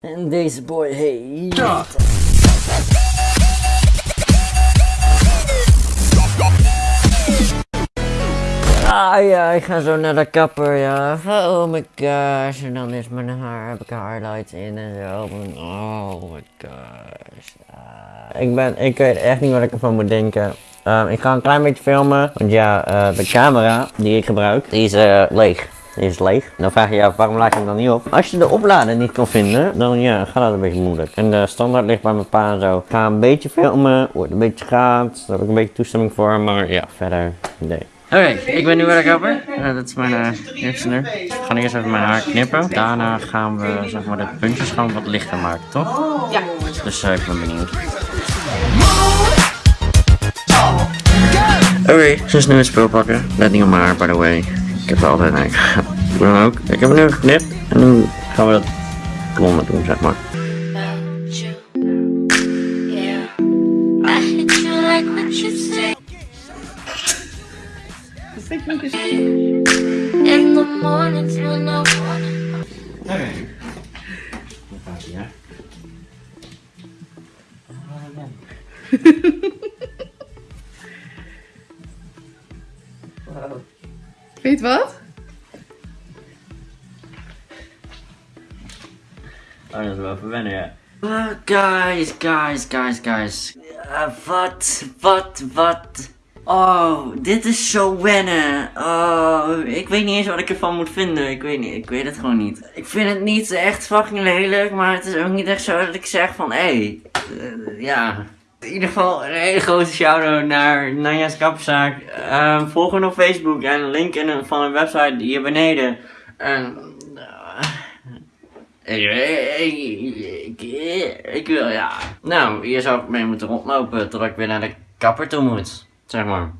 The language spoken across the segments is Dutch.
En deze boy heet... Ah ja, ik ga zo naar de kapper, ja. Oh my gosh, en dan is mijn haar, heb ik highlights in en zo. Oh my gosh. Ah. Ik ben, ik weet echt niet wat ik ervan moet denken. Ehm, ik ga een klein beetje filmen, want ja, eh, de camera die ik gebruik, die is eh, leeg. Die is leeg. Dan vraag je je af, waarom laat je hem dan niet op? Als je de oplader niet kan vinden, dan ja, gaat dat een beetje moeilijk. En de standaard ligt bij mijn pa en zo. Ik ga een beetje filmen, wordt een beetje gaat. Daar heb ik een beetje toestemming voor, maar ja, verder, nee. Oké, ik ben nu de kapper. Eh, dat is mijn uh, eerste nu. Ik ga eerst even mijn haar knippen. Daarna gaan we zeg maar, de puntjes gewoon wat lichter maken, toch? Ja. Dus uh, ik ben benieuwd. Oké, ze is nu het spul pakken. Let niet op mijn haar, by the way. Ik heb er altijd dan ook. Ik heb hem nu geknipt. En nu gaan we dat blonde doen, zeg maar. In the mornings when I hij, hè? Weet wat? Oh, dat is wel even wennen, ja. Uh, guys, guys, guys, guys. Uh, wat, wat, wat. Oh, dit is zo wennen. Oh, ik weet niet eens wat ik ervan moet vinden. Ik weet niet, ik weet het gewoon niet. Ik vind het niet echt fucking lelijk, maar het is ook niet echt zo dat ik zeg van, hé, hey, eh, ja. In ieder geval een hele grote shout-out naar Nanja's Kapzaak. Ehm volg hen op Facebook en link in van een website hier beneden. En, eh, ik, ik wil, ja. Nou, hier zou ik mee moeten rondlopen totdat ik weer naar de kapper toe moet. Zeg maar.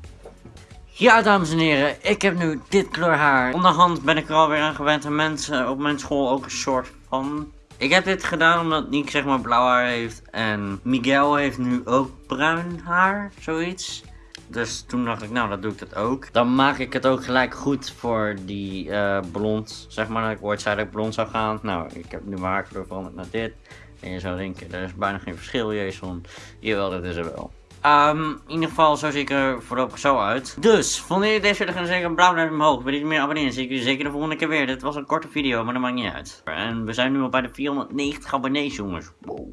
Ja, dames en heren, ik heb nu dit kleur haar. Onderhand ben ik er alweer aan gewend en mensen op mijn school ook een soort van. Ik heb dit gedaan omdat Nick zeg maar blauw haar heeft en Miguel heeft nu ook bruin haar, zoiets. Dus toen dacht ik, nou, dat doe ik dat ook. Dan maak ik het ook gelijk goed voor die eh, blond. Zeg maar dat ik ooit zei dat ik blond zou gaan. Nou, ik heb nu mijn haarkleur veranderd naar dit. En je zou denken, er is bijna geen verschil, Jason. Jawel, dat is er wel. Ehm, in ieder geval, zo zie ik er voorlopig zo uit. Dus, vonden jullie deze video, dan zeker een blauw duimpje omhoog. Wil je meer abonneren, zie ik jullie zeker de volgende keer weer. Dit was een korte video, maar dat maakt niet uit. En we zijn nu al bij de 490 abonnees, jongens. Wow.